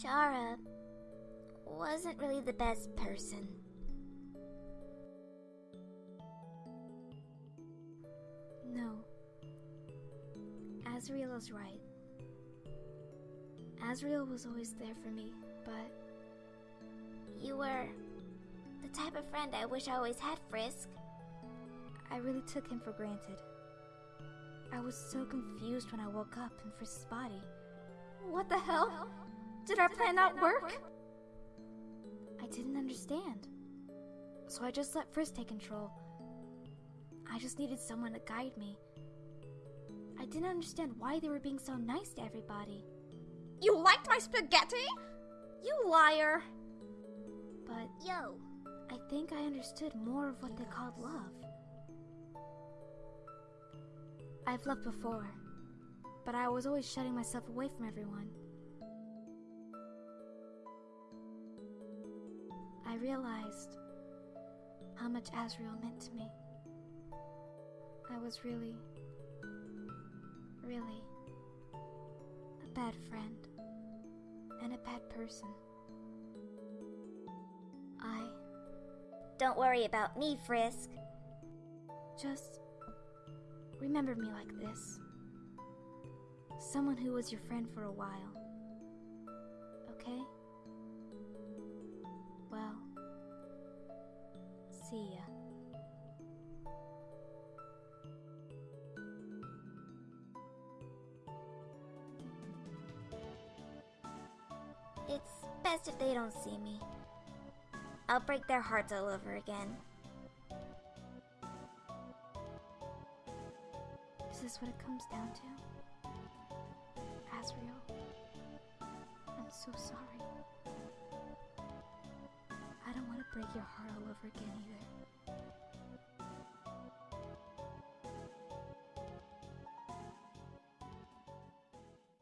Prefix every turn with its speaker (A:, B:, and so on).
A: Chara wasn't really the best person.
B: No. Asriel is right. Asriel was always there for me, but
A: You were the type of friend I wish I always had, Frisk.
B: I really took him for granted. I was so confused when I woke up in Frisk's body. What the hell? Did our plan not work? I didn't understand. So I just let Frisk take control. I just needed someone to guide me. I didn't understand why they were being so nice to everybody.
C: You liked my spaghetti?
B: You liar! But
A: Yo,
B: I think I understood more of what they called love. I've loved before, but I was always shutting myself away from everyone. I realized how much Asriel meant to me. I was really, really a bad friend and a bad person. I
A: don't worry about me, Frisk.
B: Just remember me like this someone who was your friend for a while. Okay? See ya.
A: It's best if they don't see me. I'll break their hearts all over again.
B: Is this what it comes down to? Asriel, I'm so sorry. I don't want to break your heart all over again either.